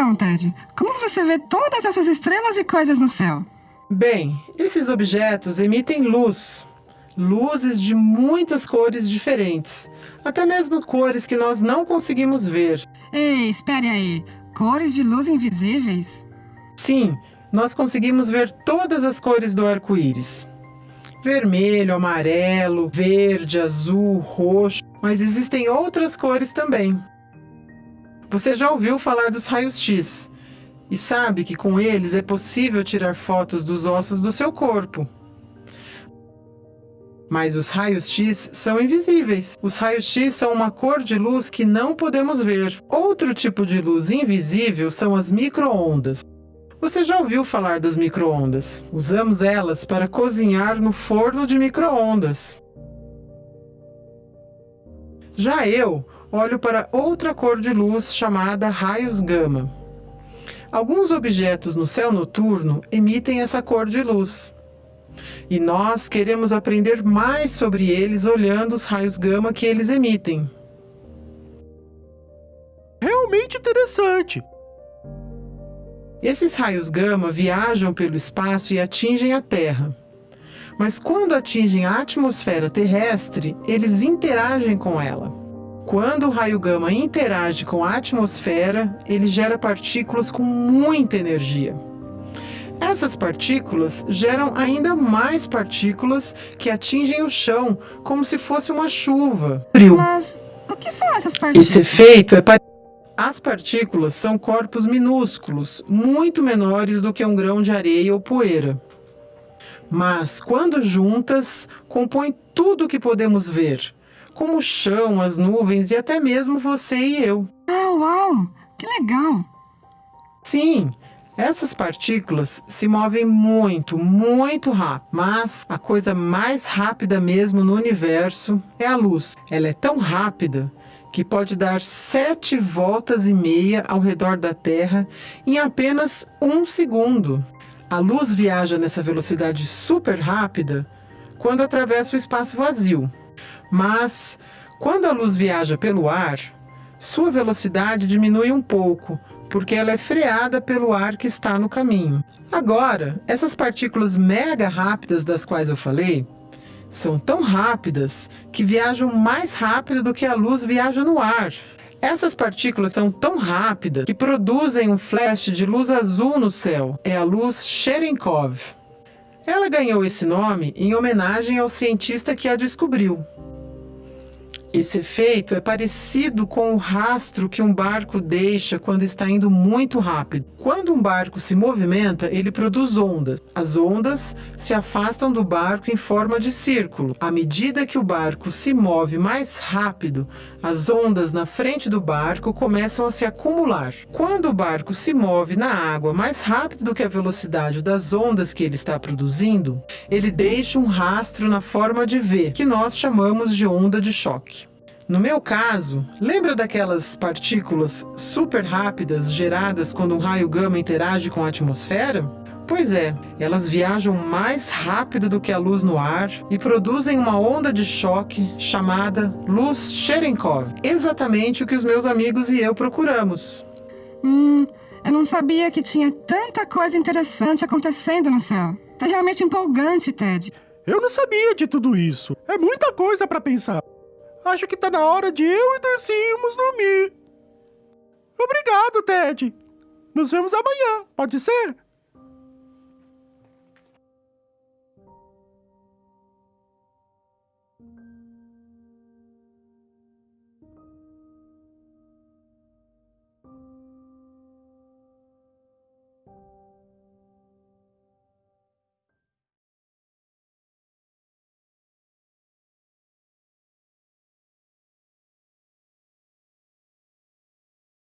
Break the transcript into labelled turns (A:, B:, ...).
A: Então, Ted, como você vê todas essas estrelas e coisas no céu?
B: Bem, esses objetos emitem luz. Luzes de muitas cores diferentes. Até mesmo cores que nós não conseguimos ver.
A: Ei, espere aí. Cores de luz invisíveis?
B: Sim, nós conseguimos ver todas as cores do arco-íris. Vermelho, amarelo, verde, azul, roxo. Mas existem outras cores também. Você já ouviu falar dos raios-x e sabe que com eles é possível tirar fotos dos ossos do seu corpo. Mas os raios-x são invisíveis. Os raios-x são uma cor de luz que não podemos ver. Outro tipo de luz invisível são as microondas. Você já ouviu falar das microondas? Usamos elas para cozinhar no forno de microondas. Já eu olho para outra cor de luz chamada raios gama. Alguns objetos no céu noturno emitem essa cor de luz. E nós queremos aprender mais sobre eles olhando os raios gama que eles emitem.
C: Realmente interessante.
B: Esses raios gama viajam pelo espaço e atingem a Terra. Mas quando atingem a atmosfera terrestre, eles interagem com ela. Quando o raio gama interage com a atmosfera, ele gera partículas com muita energia. Essas partículas geram ainda mais partículas que atingem o chão, como se fosse uma chuva.
A: Mas o que são essas partículas?
B: Esse efeito é para... As partículas são corpos minúsculos, muito menores do que um grão de areia ou poeira. Mas, quando juntas, compõem tudo o que podemos ver, como o chão, as nuvens e até mesmo você e eu.
A: Ah, uau! Que legal!
B: Sim, essas partículas se movem muito, muito rápido, mas a coisa mais rápida mesmo no universo é a luz. Ela é tão rápida que pode dar sete voltas e meia ao redor da Terra em apenas um segundo. A luz viaja nessa velocidade super rápida quando atravessa o espaço vazio. Mas, quando a luz viaja pelo ar, sua velocidade diminui um pouco, porque ela é freada pelo ar que está no caminho. Agora, essas partículas mega rápidas das quais eu falei, são tão rápidas que viajam mais rápido do que a luz viaja no ar. Essas partículas são tão rápidas que produzem um flash de luz azul no céu. É a luz Cherenkov. Ela ganhou esse nome em homenagem ao cientista que a descobriu. Esse efeito é parecido com o rastro que um barco deixa quando está indo muito rápido. Quando um barco se movimenta, ele produz ondas. As ondas se afastam do barco em forma de círculo. À medida que o barco se move mais rápido, as ondas na frente do barco começam a se acumular. Quando o barco se move na água mais rápido do que a velocidade das ondas que ele está produzindo, ele deixa um rastro na forma de V, que nós chamamos de onda de choque. No meu caso, lembra daquelas partículas super rápidas geradas quando um raio gama interage com a atmosfera? Pois é, elas viajam mais rápido do que a luz no ar e produzem uma onda de choque chamada luz Cherenkov. Exatamente o que os meus amigos e eu procuramos.
A: Hum, eu não sabia que tinha tanta coisa interessante acontecendo no céu. É realmente empolgante, Ted.
C: Eu não sabia de tudo isso. É muita coisa para pensar. Acho que tá na hora de eu e Darcy irmos dormir. Obrigado, Ted. Nos vemos amanhã, pode ser?